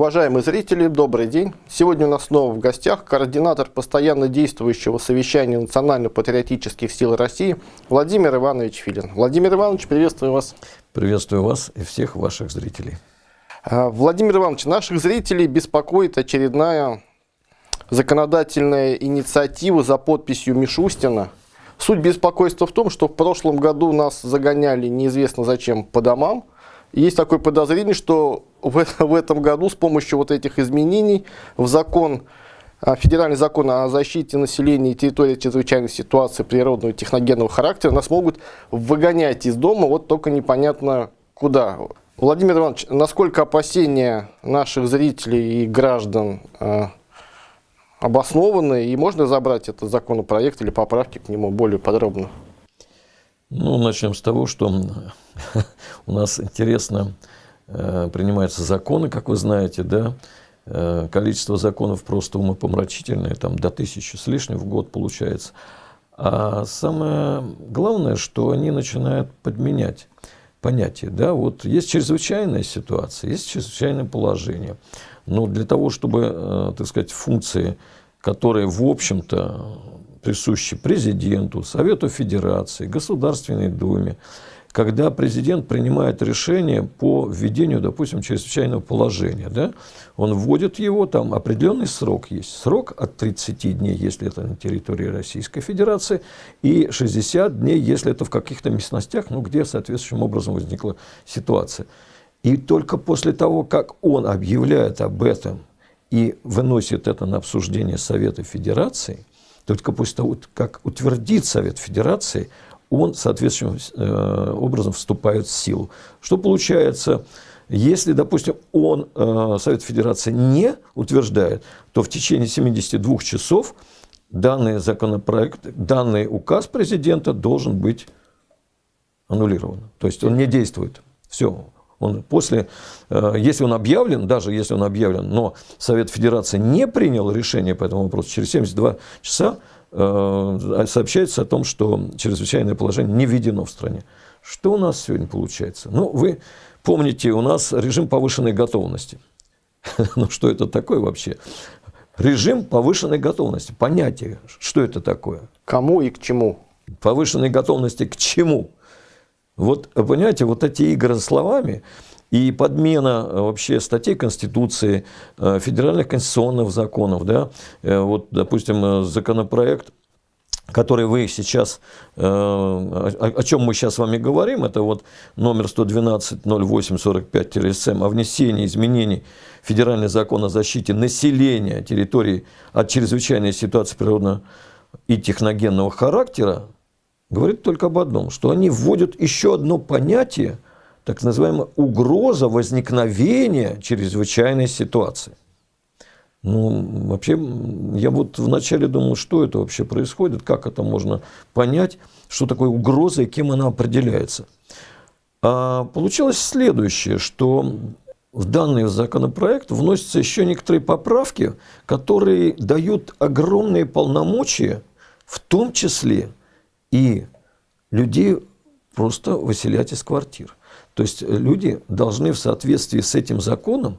Уважаемые зрители, добрый день. Сегодня у нас снова в гостях координатор постоянно действующего совещания национально-патриотических сил России Владимир Иванович Филин. Владимир Иванович, приветствую вас. Приветствую вас и всех ваших зрителей. А, Владимир Иванович, наших зрителей беспокоит очередная законодательная инициатива за подписью Мишустина. Суть беспокойства в том, что в прошлом году нас загоняли неизвестно зачем по домам, есть такое подозрение, что в, в этом году с помощью вот этих изменений в закон, а, федеральный закон о защите населения и территории чрезвычайной ситуации природного и техногенного характера нас могут выгонять из дома, вот только непонятно куда. Владимир Иванович, насколько опасения наших зрителей и граждан э, обоснованы, и можно забрать этот законопроект или поправки к нему более подробно? Ну, начнем с того, что у нас интересно э, принимаются законы, как вы знаете, да, э, количество законов просто умопомрачительное, там до тысячи с лишним в год получается. А самое главное, что они начинают подменять понятие. Да? Вот есть чрезвычайная ситуация, есть чрезвычайное положение. Но для того, чтобы, э, так сказать, функции, которые, в общем-то, присущи президенту, Совету Федерации, Государственной Думе, когда президент принимает решение по введению, допустим, чрезвычайного положения, да, он вводит его, там определенный срок есть. Срок от 30 дней, если это на территории Российской Федерации, и 60 дней, если это в каких-то местностях, ну, где соответствующим образом возникла ситуация. И только после того, как он объявляет об этом и выносит это на обсуждение Совета Федерации, только после того, как утвердит Совет Федерации, он соответствующим э, образом вступает в силу. Что получается, если, допустим, он, э, Совет Федерации, не утверждает, то в течение 72 часов данный законопроект, данный указ президента должен быть аннулирован. То есть он не действует. Все, он после, э, если он объявлен, даже если он объявлен, но Совет Федерации не принял решение по этому вопросу, через 72 часа сообщается о том, что чрезвычайное положение не введено в стране. Что у нас сегодня получается? Ну, вы помните, у нас режим повышенной готовности. Ну, что это такое вообще? Режим повышенной готовности. Понятие, что это такое? Кому и к чему? Повышенной готовности к чему? Вот, понимаете, вот эти игры словами и подмена э, вообще статей Конституции, э, федеральных конституционных законов, да, э, вот, допустим, законопроект, который вы сейчас, о чем мы сейчас с вами говорим, это вот номер 112-08-45-7 о внесении изменений Федеральный закон о защите населения территории от чрезвычайной ситуации природного и техногенного характера, говорит только об одном, что они вводят еще одно понятие, так называемая угроза возникновения чрезвычайной ситуации. Ну, вообще, я вот вначале думал, что это вообще происходит, как это можно понять, что такое угроза и кем она определяется. А получилось следующее, что в данный законопроект вносятся еще некоторые поправки, которые дают огромные полномочия, в том числе и людей просто выселять из квартир. То есть люди должны в соответствии с этим законом,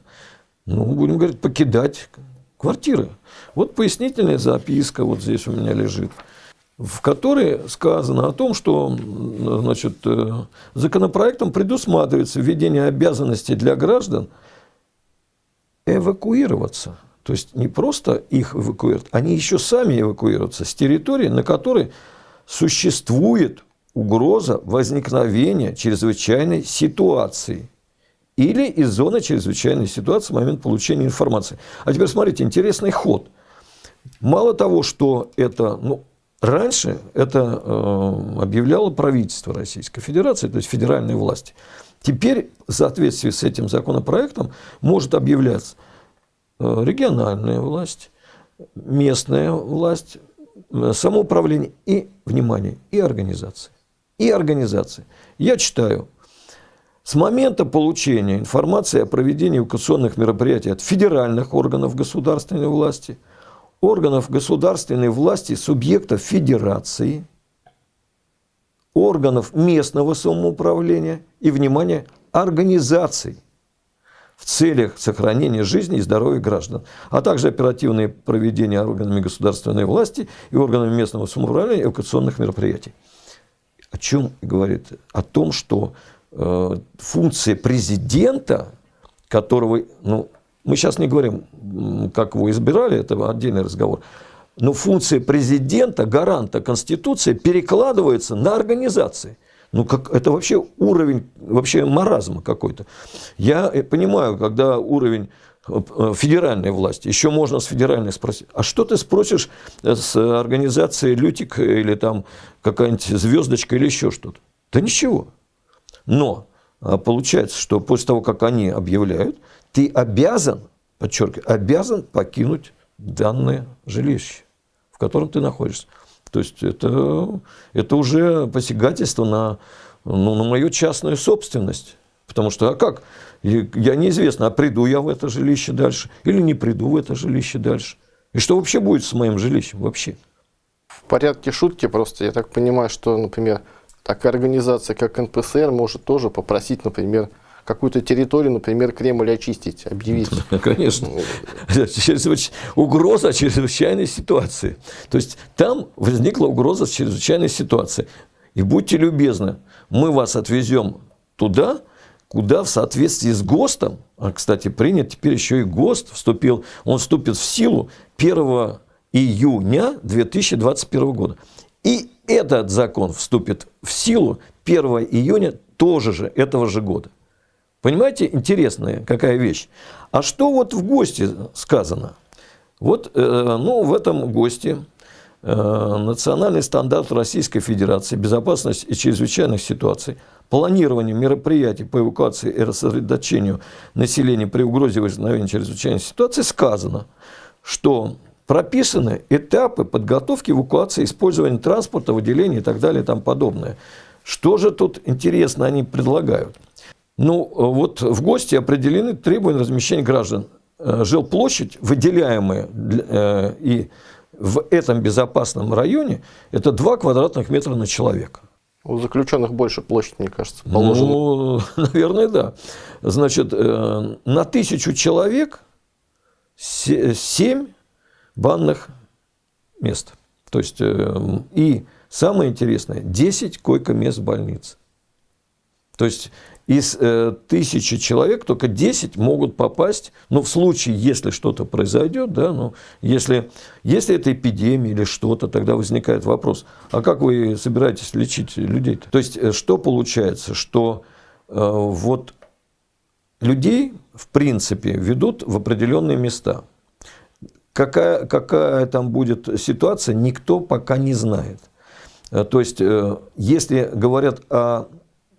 ну, будем говорить, покидать квартиры. Вот пояснительная записка вот здесь у меня лежит, в которой сказано о том, что значит, э, законопроектом предусматривается введение обязанностей для граждан эвакуироваться. То есть не просто их эвакуируют, они еще сами эвакуируются с территории, на которой существует угроза возникновения чрезвычайной ситуации или из зоны чрезвычайной ситуации в момент получения информации. А теперь смотрите, интересный ход. Мало того, что это, ну, раньше это э, объявляло правительство Российской Федерации, то есть федеральные власти. Теперь в соответствии с этим законопроектом может объявляться э, региональная власть, местная власть, Э, самоуправление и, внимание, и организации. И организации. Я читаю. С момента получения информации о проведении эвакуационных мероприятий от федеральных органов государственной власти, органов государственной власти, субъектов федерации, органов местного самоуправления и, внимание, организаций. в целях сохранения жизни и здоровья граждан, а также оперативное проведение органами государственной власти и органами местного самоуправления эвакуационных мероприятий. Чем говорит? О том, что э, функция президента, которого, ну, мы сейчас не говорим, как его избирали, это отдельный разговор, но функция президента, гаранта Конституции, перекладывается на организации. Ну, как, это вообще уровень вообще маразма какой-то. Я э, понимаю, когда уровень федеральной власти, еще можно с федеральной спросить, а что ты спросишь с организации Лютик или там какая-нибудь звездочка или еще что-то? Да ничего. Но а, получается, что после того, как они объявляют, ты обязан, подчеркиваю, обязан покинуть данное жилище, в котором ты находишься. То есть это, это уже посягательство на, ну, на мою частную собственность. Потому что, а как? Я неизвестно, а приду я в это жилище дальше или не приду в это жилище дальше. И что вообще будет с моим жилищем вообще? В порядке шутки просто, я так понимаю, что, например, такая организация, как НПСР, может тоже попросить, например, какую-то территорию, например, Кремль очистить, объявить. Конечно. Угроза чрезвычайной ситуации. То есть там возникла угроза чрезвычайной ситуации. И будьте любезны, мы вас отвезем туда, куда в соответствии с ГОСТом, а, кстати, принят теперь еще и ГОСТ, вступил, он вступит в силу 1 июня 2021 года. И этот закон вступит в силу 1 июня тоже же этого же года. Понимаете, интересная какая вещь. А что вот в ГОСТе сказано? Вот э, ну, в этом ГОСТе э, национальный стандарт Российской Федерации безопасности и чрезвычайных ситуаций, планирование мероприятий по эвакуации и рассредоточению населения при угрозе возникновения чрезвычайной ситуации сказано, что прописаны этапы подготовки эвакуации, использования транспорта, выделения и так далее и тому подобное. Что же тут интересно они предлагают? Ну, вот в гости определены требования размещения граждан. Э, жилплощадь, выделяемая э, и в этом безопасном районе, это 2 квадратных метра на человека. У заключенных больше площадь, мне кажется, положено. Ну, наверное, да. Значит, э, на тысячу человек 7 банных мест. То есть, и самое интересное, 10 койко-мест в больнице. То есть, из э, тысячи человек только 10 могут попасть, ну, в случае, если что-то произойдет, да, ну, если, если это эпидемия или что-то, тогда возникает вопрос, а как вы собираетесь лечить людей? -то? то есть, э, что получается, что э, вот людей, в принципе, ведут в определенные места. Какая, какая там будет ситуация, никто пока не знает. Э, то есть, э, если говорят о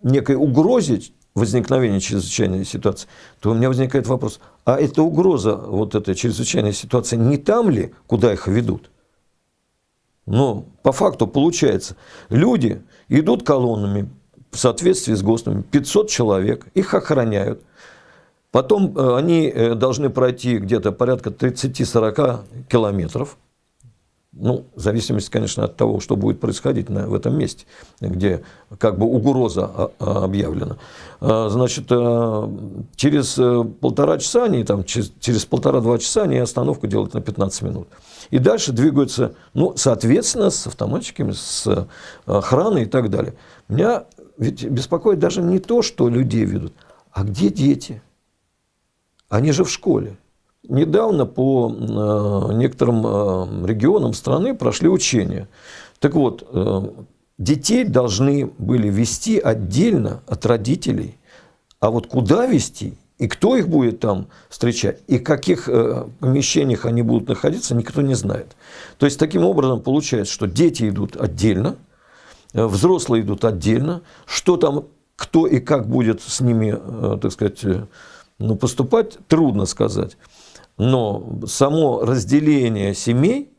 некой угрозе возникновения чрезвычайной ситуации, то у меня возникает вопрос, а эта угроза, вот эта чрезвычайная ситуация, не там ли, куда их ведут? Но по факту получается, люди идут колоннами в соответствии с ГОСТами, 500 человек, их охраняют. Потом э, они э, должны пройти где-то порядка 30-40 километров ну, в зависимости, конечно, от того, что будет происходить на, в этом месте, где как бы угроза а, а, объявлена. А, значит, через э, полтора часа они, там, через, через полтора-два часа они остановку делают на 15 минут. И дальше двигаются, ну, соответственно, с автоматчиками, с охраной и так далее. Меня ведь беспокоит даже не то, что людей ведут, а где дети? Они же в школе. Недавно по э, некоторым э, регионам страны прошли учения. Так вот, э, детей должны были вести отдельно от родителей. А вот куда вести и кто их будет там встречать, и в каких помещениях они будут находиться, никто не знает. То есть, таким образом получается, что дети идут отдельно, взрослые идут отдельно, что там, кто и как будет с ними, так сказать, ну, поступать, трудно сказать. Но само разделение семей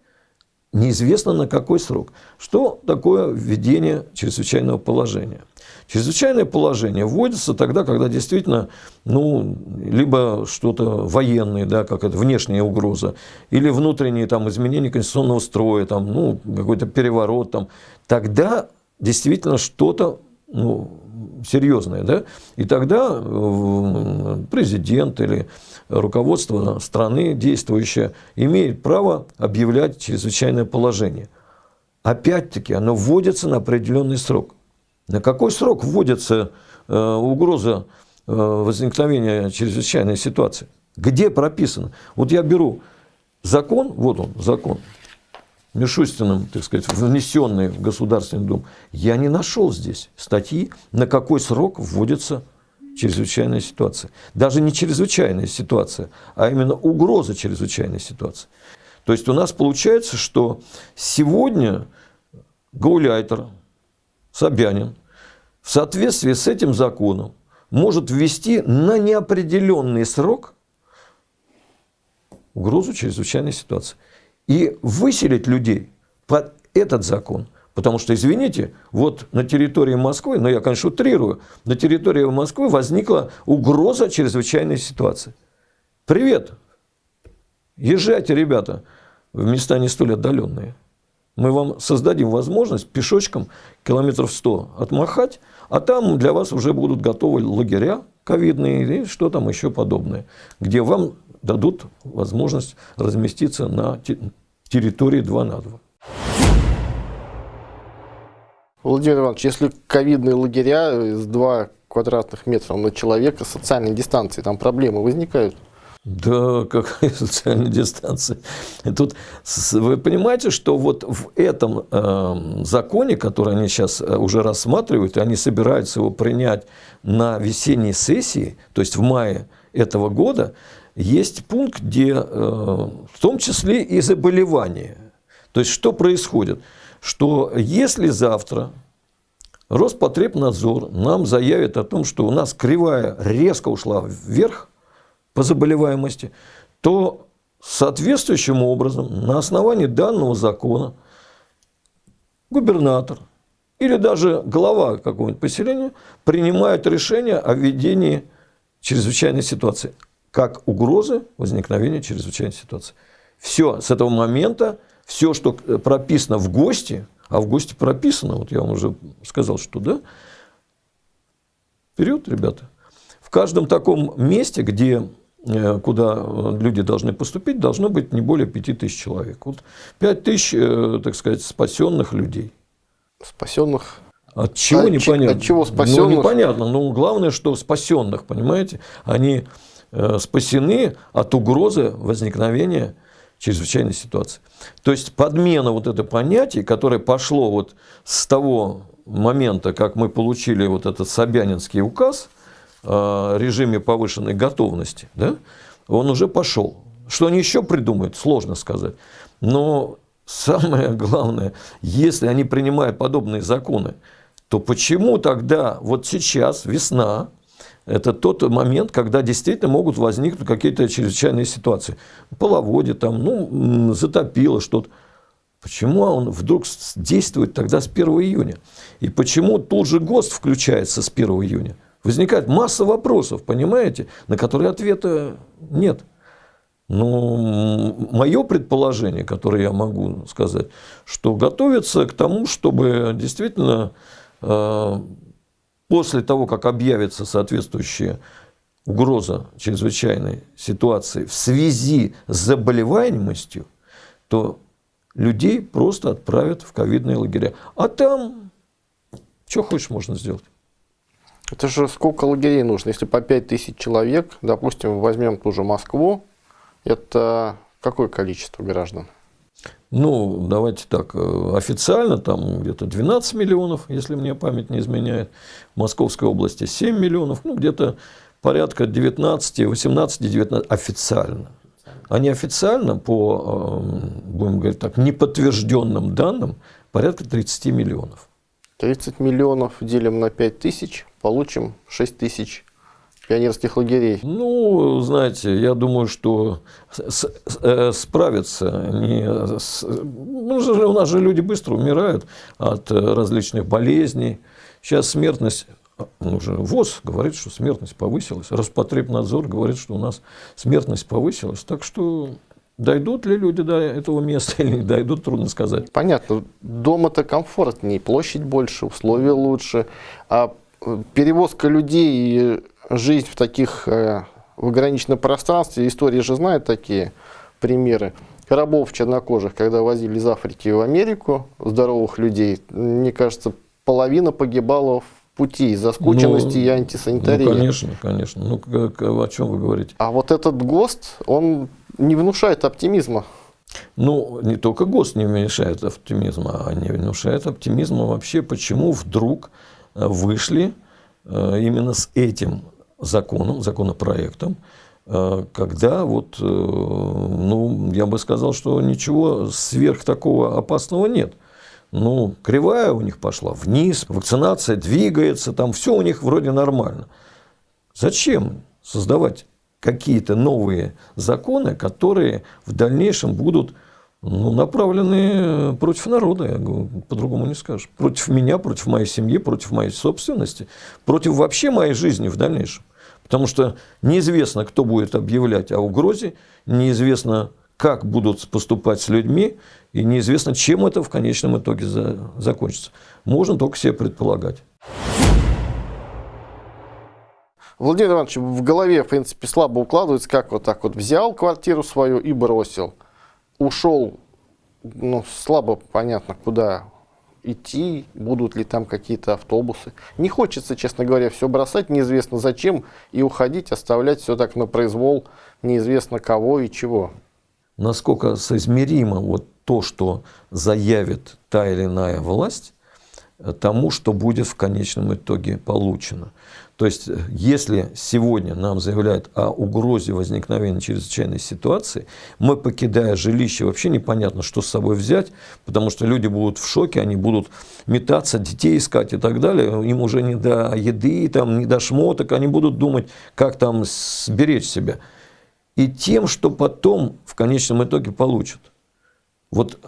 неизвестно на какой срок. Что такое введение чрезвычайного положения? Чрезвычайное положение вводится тогда, когда действительно, ну, либо что-то военное, да, как это, внешняя угроза, или внутренние там, изменения конституционного строя, там, ну, какой-то переворот. Там. Тогда действительно что-то ну, серьезное, да, и тогда э, президент или руководство страны действующее имеет право объявлять чрезвычайное положение. Опять-таки, оно вводится на определенный срок. На какой срок вводится э, угроза э, возникновения чрезвычайной ситуации? Где прописано? Вот я беру закон, вот он, закон, Мишустиным, так сказать, внесенный в Государственный Дом, я не нашел здесь статьи, на какой срок вводится чрезвычайная ситуация. Даже не чрезвычайная ситуация, а именно угроза чрезвычайной ситуации. То есть у нас получается, что сегодня Гауляйтер, Собянин в соответствии с этим законом может ввести на неопределенный срок угрозу чрезвычайной ситуации и выселить людей под этот закон. Потому что, извините, вот на территории Москвы, ну я, конечно, утрирую, на территории Москвы возникла угроза чрезвычайной ситуации. Привет! Езжайте, ребята, в места не столь отдаленные. Мы вам создадим возможность пешочком километров 100 отмахать, а там для вас уже будут готовы лагеря ковидные и что там еще подобное, где вам дадут возможность разместиться на территории 2 на 2. Владимир Иванович, если ковидные лагеря с 2 квадратных метра на человека социальной дистанции, там проблемы возникают? Да, какая социальная дистанция? Тут вы понимаете, что вот в этом э, законе, который они сейчас э, уже рассматривают, и они собираются его принять на весенней сессии, то есть в мае этого года, есть пункт, где э, в том числе и заболевания. То есть что происходит? Что если завтра Роспотребнадзор нам заявит о том, что у нас кривая резко ушла вверх по заболеваемости, то соответствующим образом на основании данного закона губернатор или даже глава какого-нибудь поселения принимает решение о введении чрезвычайной ситуации как угрозы возникновения чрезвычайной ситуации. Все, с этого момента, все, что прописано в ГОСТе, а в ГОСТе прописано, вот я вам уже сказал, что да, вперед, ребята. В каждом таком месте, где э, куда люди должны поступить, должно быть не более 5 тысяч человек. Вот 5 тысяч, э, так сказать, спасенных людей. Спасенных от чего от непонятно? От чего спасенных? Ну, непонятно. Но главное, что спасенных, понимаете, они Э, спасены от угрозы возникновения чрезвычайной ситуации. То есть подмена вот это понятие, которое пошло вот с того момента, как мы получили вот этот Собянинский указ о режиме повышенной готовности, да, он уже пошел. Что они еще придумают, сложно сказать. Но самое главное, если они принимают подобные законы, то почему тогда вот сейчас, весна, это тот момент, когда действительно могут возникнуть какие-то чрезвычайные ситуации. Половодье там, ну, затопило что-то. Почему он вдруг действует тогда с 1 июня? И почему тут же ГОСТ включается с 1 июня? Возникает масса вопросов, понимаете, на которые ответа нет. Но мое предположение, которое я могу сказать, что готовится к тому, чтобы действительно э, после того, как объявится соответствующая угроза чрезвычайной ситуации в связи с заболеваемостью, то людей просто отправят в ковидные лагеря. А там что хочешь можно сделать. Это же сколько лагерей нужно? Если по 5 тысяч человек, допустим, возьмем ту же Москву, это какое количество граждан? Ну, давайте так, э, официально там где-то 12 миллионов, если мне память не изменяет. В Московской области 7 миллионов, ну, где-то порядка 19, 18, 19 официально. А неофициально, по, э, будем говорить так, неподтвержденным данным, порядка 30 миллионов. 30 миллионов делим на 5 тысяч, получим 6 тысяч пионерских лагерей? Ну, знаете, я думаю, что с, э, справиться не с, ну, у нас же люди быстро умирают от э, различных болезней. Сейчас смертность ну, уже ВОЗ говорит, что смертность повысилась. Роспотребнадзор говорит, что у нас смертность повысилась. Так что дойдут ли люди до этого места или не дойдут, трудно сказать. Понятно. Дома-то комфортнее, площадь больше, условия лучше. А перевозка людей жизнь в таких э, в ограниченном пространстве, история же знает такие примеры. Рабов чернокожих, когда возили из Африки в Америку, здоровых людей, мне кажется, половина погибала в пути из-за скученности Ну, и антисанитарии. Ну, конечно, конечно. Ну, как- о чем вы говорите? А вот этот ГОСТ, он не внушает оптимизма. Ну, не только ГОСТ не мешает оптимизма, а не внушает оптимизма вообще, почему вдруг э, вышли э, именно с этим законом, законопроектом, э, когда вот, э, ну, я бы сказал, что ничего сверх такого опасного нет. Ну, кривая у них пошла вниз, вакцинация двигается, там все у них вроде нормально. Зачем создавать какие-то новые законы, которые в дальнейшем будут ну, направлены против народа, я по-другому не скажешь. Против меня, против моей семьи, против моей собственности, против вообще моей жизни в дальнейшем. Потому что неизвестно, кто будет объявлять о угрозе, неизвестно, как будут поступать с людьми, и неизвестно, чем это в конечном итоге за- закончится. Можно только себе предполагать. Владимир Иванович, в голове, в принципе, слабо укладывается, как вот так вот взял квартиру свою и бросил. Ушел, ну, слабо понятно, куда идти, будут ли там какие-то автобусы. Не хочется, честно говоря, все бросать, неизвестно зачем, и уходить, оставлять все так на произвол, неизвестно кого и чего. насколько соизмеримо вот то, что заявит та или иная власть, э, тому, что будет в конечном итоге получено. То есть, если сегодня нам заявляют о угрозе возникновения чрезвычайной ситуации, мы, покидая жилище, вообще непонятно, что с собой взять, потому что люди будут в шоке, они будут метаться, детей искать и так далее. Им уже не до еды, там, не до шмоток, они будут думать, как там сберечь себя и тем, что потом в конечном итоге получат. Вот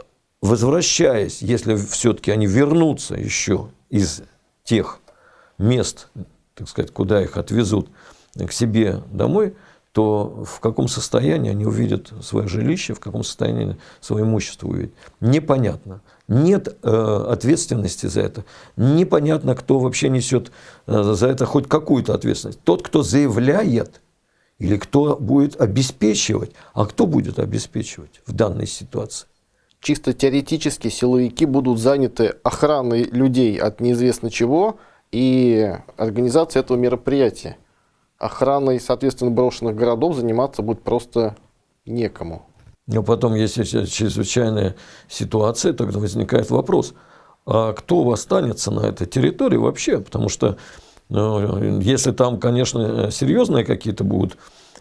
возвращаясь, если все-таки они вернутся еще из тех мест, так сказать, куда их отвезут к себе домой, то в каком состоянии они увидят свое жилище, в каком состоянии свое имущество увидят. Непонятно. Нет э, ответственности за это. Непонятно, кто вообще несет э, за это хоть какую-то ответственность. Тот, кто заявляет, или кто будет обеспечивать. А кто будет обеспечивать в данной ситуации? Чисто теоретически силовики будут заняты охраной людей от неизвестно чего и организацией этого мероприятия. Охраной, соответственно, брошенных городов заниматься будет просто некому. Но потом, если чрезвычайная ситуация, тогда возникает вопрос, а кто останется на этой территории вообще? Потому что ну, если там, конечно, серьезные какие-то будут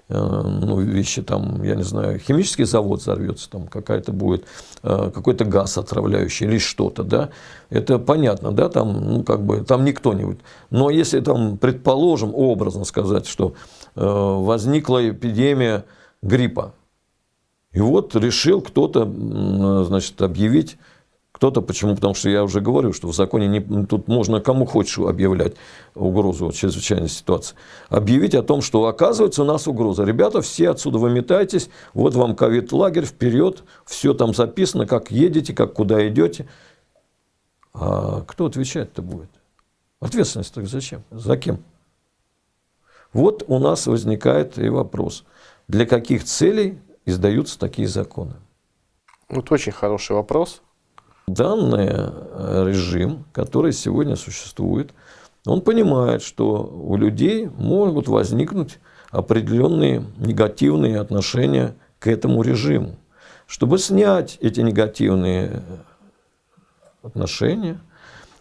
ну, вещи, там, я не знаю, химический завод взорвется, там какая-то будет, э, какой-то газ отравляющий или что-то, да, это понятно, да, там, ну, как бы, там никто не будет. Но если там, предположим, образно сказать, что э, возникла эпидемия гриппа, и вот решил кто-то, значит, объявить кто-то, почему? Потому что я уже говорю, что в законе не, тут можно кому хочешь объявлять угрозу чрезвычайной ситуации. Объявить о том, что оказывается у нас угроза. Ребята, все отсюда выметайтесь, вот вам ковид-лагерь, вперед, все там записано, как едете, как куда идете. А кто отвечать-то будет? Ответственность так зачем? За кем? Вот у нас возникает и вопрос. Для каких целей издаются такие законы? Вот очень хороший вопрос. Данный режим, который сегодня существует, он понимает, что у людей могут возникнуть определенные негативные отношения к этому режиму. Чтобы снять эти негативные отношения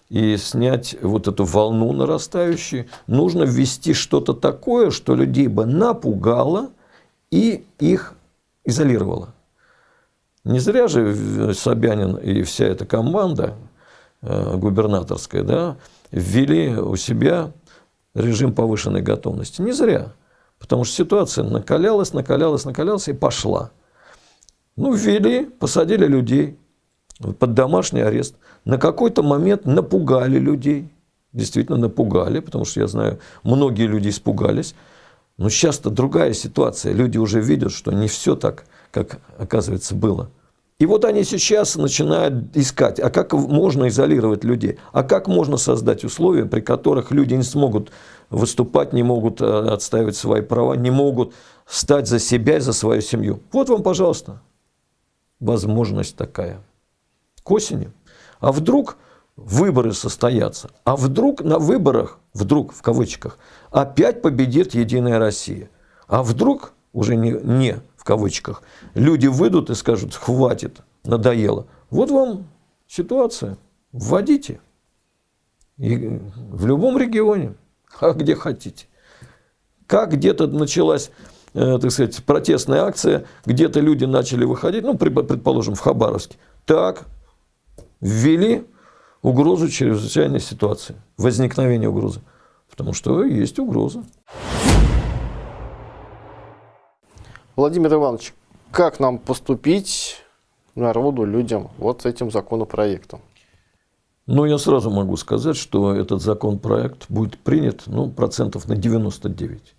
и снять вот эту волну нарастающую, нужно ввести что-то такое, что людей бы напугало и их изолировало. Не зря же Собянин и вся эта команда э, губернаторская да, ввели у себя режим повышенной готовности. Не зря. Потому что ситуация накалялась, накалялась, накалялась и пошла. Ну, ввели, посадили людей под домашний арест. На какой-то момент напугали людей. Действительно напугали, потому что я знаю, многие люди испугались. Но сейчас-то другая ситуация. Люди уже видят, что не все так, как, оказывается, было. И вот они сейчас начинают искать, а как можно изолировать людей, а как можно создать условия, при которых люди не смогут выступать, не могут э, отстаивать свои права, не могут стать за себя и за свою семью. Вот вам, пожалуйста, возможность такая. К осени. А вдруг выборы состоятся, а вдруг на выборах, вдруг в кавычках, опять победит Единая Россия. А вдруг, уже не, не кавычках, люди выйдут и скажут, хватит, надоело. Вот вам ситуация, вводите. И в любом регионе, а где хотите. Как где-то началась э, так сказать, протестная акция, где-то люди начали выходить, ну, предположим, в Хабаровске. Так, ввели угрозу чрезвычайной ситуации, возникновение угрозы. Потому что есть угроза. Владимир Иванович, как нам поступить народу, людям вот с этим законопроектом? Ну, я сразу могу сказать, что этот законопроект будет принят ну, процентов на 99.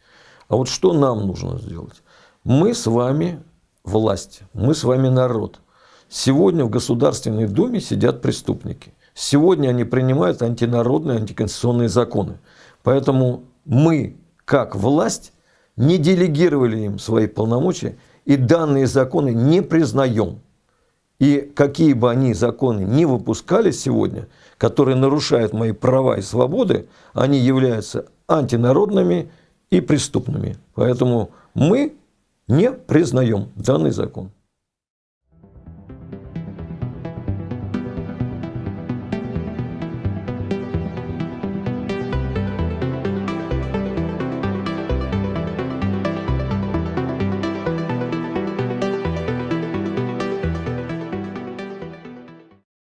А вот что нам нужно сделать? Мы с вами власть, мы с вами народ. Сегодня в Государственной Думе сидят преступники. Сегодня они принимают антинародные, антиконституционные законы. Поэтому мы, как власть, не делегировали им свои полномочия и данные законы не признаем. И какие бы они законы не выпускали сегодня, которые нарушают мои права и свободы, они являются антинародными и преступными. Поэтому мы не признаем данный закон.